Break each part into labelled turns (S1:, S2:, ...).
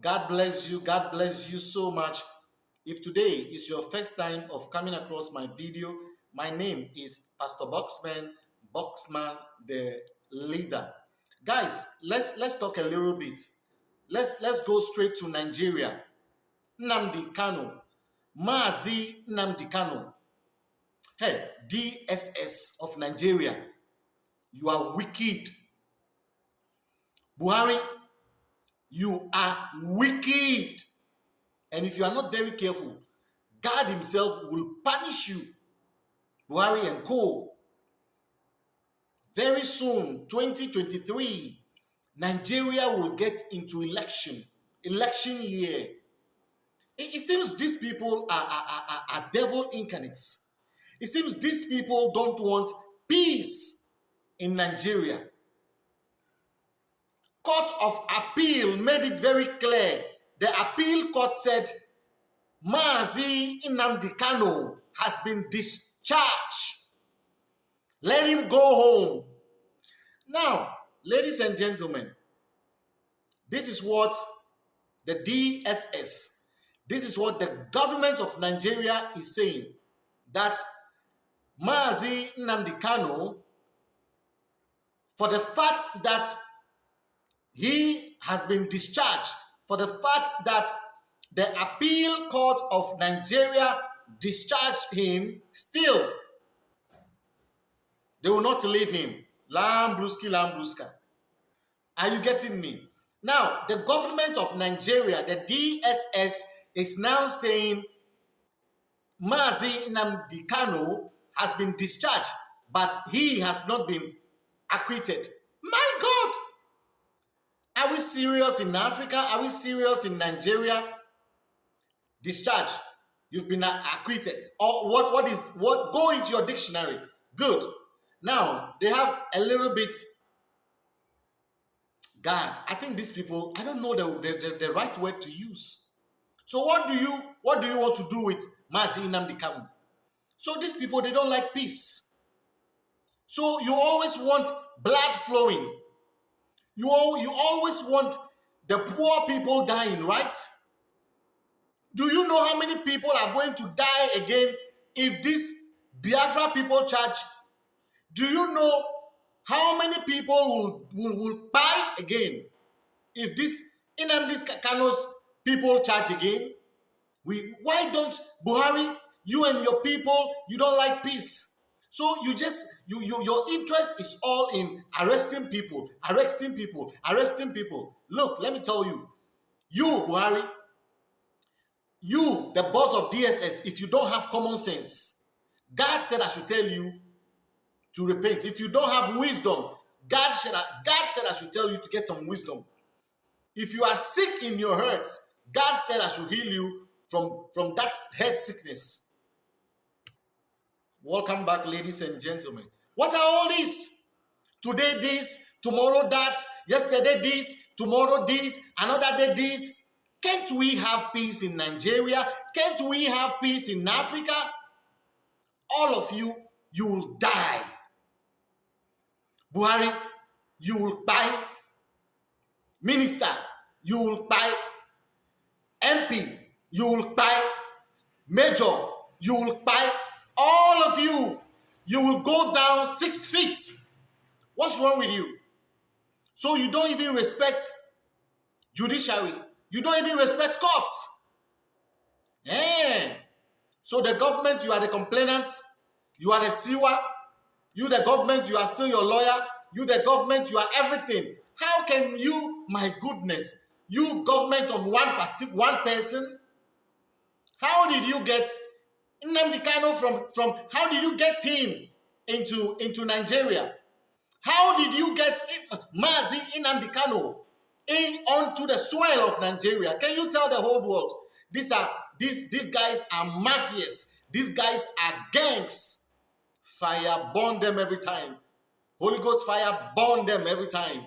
S1: God bless you. God bless you so much. If today is your first time of coming across my video, my name is Pastor Boxman, Boxman the leader. Guys, let's let's talk a little bit. Let's let's go straight to Nigeria. Nnamdi Kanu, Mazi Nnamdi Kanu. Hey, DSS of Nigeria, you are wicked. Buhari, you are wicked. And if you are not very careful, God Himself will punish you. Buhari and Co. Very soon, 2023, Nigeria will get into election, election year. It, it seems these people are, are, are, are devil incarnates. It seems these people don't want peace in Nigeria. Court of Appeal made it very clear. The appeal court said Mazi Nnamdi Kanu has been discharged. Let him go home. Now, ladies and gentlemen, this is what the DSS, this is what the government of Nigeria is saying that Mazi Nnamdi Kanu, for the fact that he has been discharged, for the fact that the appeal court of Nigeria discharged him, still they will not leave him. Lambruski, Lambruska. Are you getting me? Now, the government of Nigeria, the DSS, is now saying Mazi Nnamdi Kanu has been discharged, but he has not been acquitted. Are we serious in Africa? Are we serious in Nigeria? Discharge. You've been acquitted. Or what, what is what? Go into your dictionary. Good. Now, they have a little bit God. I think these people, I don't know the, the, the, the, right word to use. So what do you what do you want to do with Mazi Nnamdi Kanu? So these people, they don't like peace. So you always want blood flowing. You, all, you always want the poor people dying, right? Do you know how many people are going to die again if this Biafra people charge do you know how many people will, will, will buy again if this Nnamdi Kanu's people charge again? We why don't Buhari, you and your people, you don't like peace. So you just you, you your interest is all in arresting people, arresting people, arresting people. Look, let me tell you, you Buhari, you the boss of DSS, if you don't have common sense, God said I should tell you to repent. If you don't have wisdom, God said, God said I should tell you to get some wisdom. If you are sick in your hurt, God said I should heal you from, from that head sickness. Welcome back, ladies and gentlemen. What are all these? Today this, tomorrow that, yesterday this, tomorrow this, another day this. Can't we have peace in Nigeria? Can't we have peace in Africa? All of you, you will die. Buhari, you will buy. Minister, you will buy. MP, you will buy. Major, you will buy. Of you, you will go down six feet. What's wrong with you? So you don't even respect judiciary. You don't even respect courts. Eh. So the government, you are the complainants. You are the sewer. You, the government, you are still your lawyer. You, the government, you are everything. How can you, my goodness, you government on one one person? How did you get Nnamdi Kanu from from? How did you get him into into Nigeria? How did you get Mazi Nnamdi Kanu in onto the soil of Nigeria? Can you tell the whole world these are these these guys are mafias? These guys are gangs. Fire burn them every time. Holy Ghost fire burn them every time.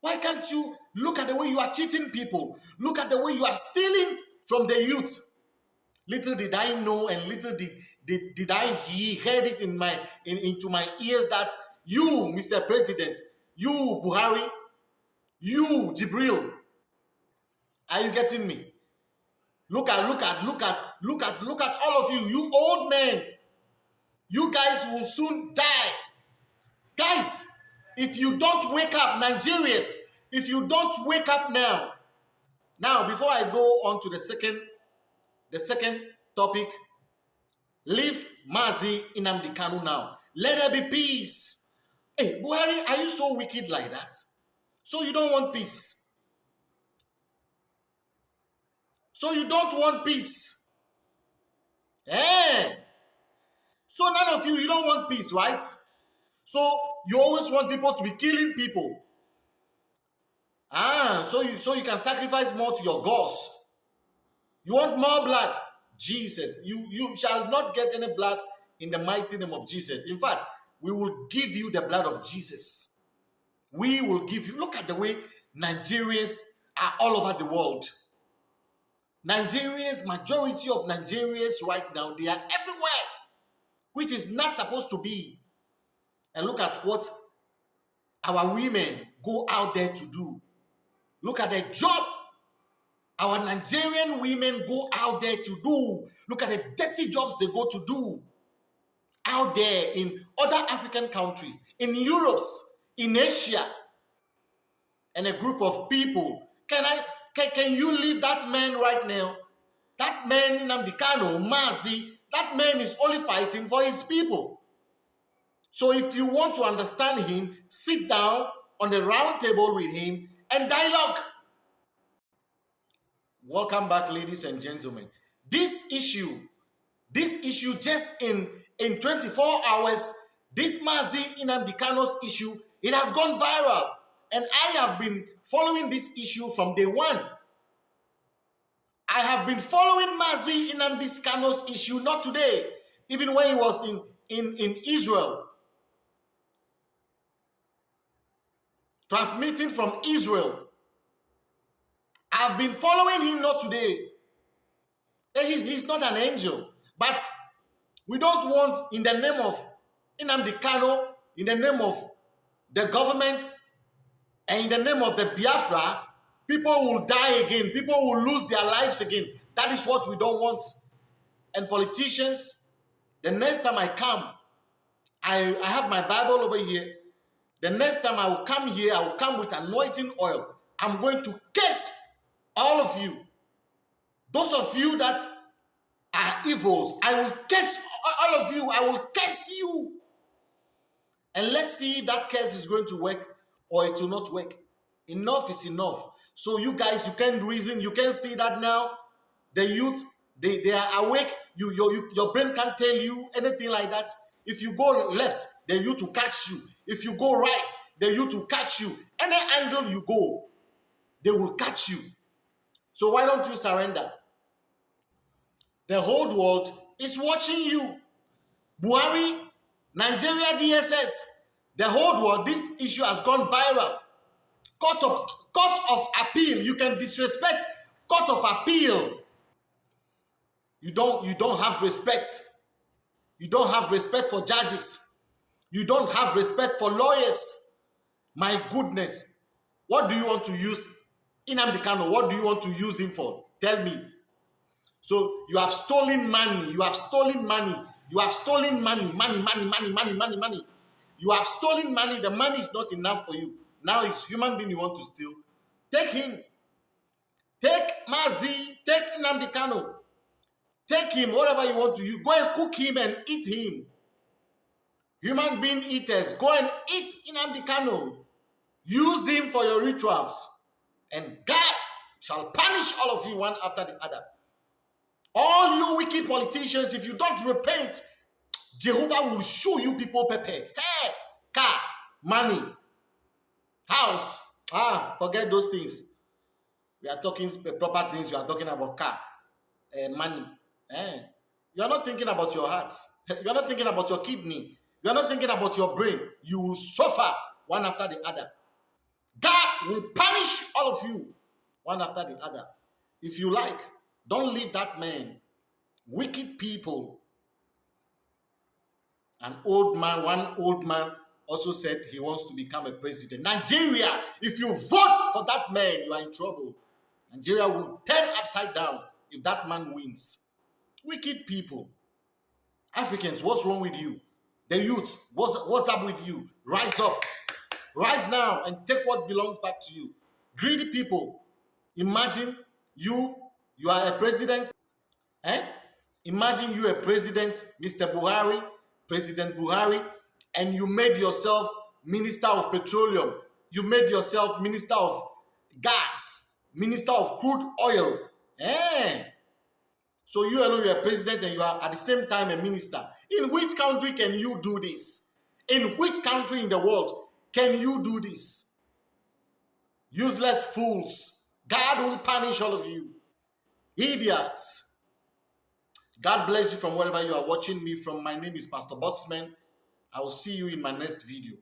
S1: Why can't you look at the way you are cheating people? Look at the way you are stealing from the youth. Little did I know and little did, did, did I hear, heard it in my in, into my ears that you, Mr. President, you, Buhari, you, Jibril, Are you getting me? Look at, look at, look at, look at, look at all of you, you old men. You guys will soon die. Guys, if you don't wake up, Nigerians, if you don't wake up now, now before I go on to the second, the second topic, leave Mazi Nnamdi Kanu now. Let there be peace. Hey, Buhari, are you so wicked like that? So you don't want peace? So you don't want peace? Eh? So none of you, you don't want peace, right? So you always want people to be killing people. Ah, so you so you can sacrifice more to your gods. You want more blood? Jesus, you you shall not get any blood in the mighty name of Jesus. In fact, we will give you the blood of Jesus. We will give you. Look at the way Nigerians are all over the world. Nigerians, majority of Nigerians right now, they are everywhere, which is not supposed to be. And look at what our women go out there to do. Look at the job our Nigerian women go out there to do. Look at the dirty jobs they go to do out there in other African countries, in Europe, in Asia, and a group of people. Can I can, can you leave that man right now? That man Nnamdi Kanu, Mazi, that man is only fighting for his people. So if you want to understand him, sit down on the round table with him and dialogue. Welcome back, ladies and gentlemen. This issue, this issue just in, in 24 hours, this Mazi Nnamdi Kanu's issue, it has gone viral. And I have been following this issue from day one. I have been following Mazi Nnamdi Kanu's issue, not today, even when he was in, in, in Israel. Transmitting from Israel. I've been following him not today. Eh, he's not an angel. But we don't want, in the name of Nnamdi Kanu, in the name of the government, and in the name of the Biafra, people will die again. People will lose their lives again. That is what we don't want. And politicians, the next time I come, I, I have my Bible over here. The next time I will come here, I will come with anointing oil. I'm going to curse all of you. Those of you that are evils, I will curse all of you. I will curse you. And let's see if that curse is going to work or it will not work. Enough is enough. So you guys, you can reason, you can see that now. The youth, they, they are awake. You, your, you, your brain can't tell you anything like that. If you go left, the youth will catch you. If you go right, the youth will catch you. Any angle you go, they will catch you. So why don't you surrender? The whole world is watching you. Buhari, Nigeria DSS, the whole world, this issue has gone viral. Court of, court of appeal, you can disrespect court of appeal. You don't, you don't have respect. You don't have respect for judges. You don't have respect for lawyers. My goodness. What do you want to use Nnamdi Kanu? What do you want to use him for? Tell me. So you have stolen money. You have stolen money. You have stolen money. Money, money, money, money, money, money. You have stolen money. The money is not enough for you. Now it's human being you want to steal. Take him. Take Mazi. Take Nnamdi Kanu. Take him, whatever you want to. You go and cook him and eat him. Human being eaters, go and eat Nnamdi Kanu. Use him for your rituals. And God shall punish all of you one after the other. All you wicked politicians, if you don't repent, Jehovah will show you people pepper. Hey, car, money, house. Ah, forget those things. We are talking proper things. You are talking about car, uh, money. Eh? You are not thinking about your heart. You are not thinking about your kidney. You are not thinking about your brain. You will suffer one after the other. God will punish all of you one after the other. If you like, don't leave that man. Wicked people. An old man, one old man also said he wants to become a president. Nigeria, if you vote for that man, you are in trouble. Nigeria will turn upside down if that man wins. Wicked people. Africans, what's wrong with you? The youth, what's, what's up with you? Rise up. Rise now and take what belongs back to you. Greedy people. Imagine you, you are a president. Eh? Imagine you a president, Mr. Buhari, President Buhari, and you made yourself Minister of Petroleum. You made yourself Minister of Gas, Minister of Crude Oil. Eh? So you alone, you're a president and you are at the same time a minister. In which country can you do this? In which country in the world can you do this? Useless fools. God will punish all of you. Idiots. God bless you from wherever you are watching me from. My name is Pastor Boxman. I will see you in my next video.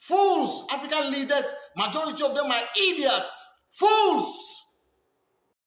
S1: Fools! African leaders, majority of them are idiots. Fools!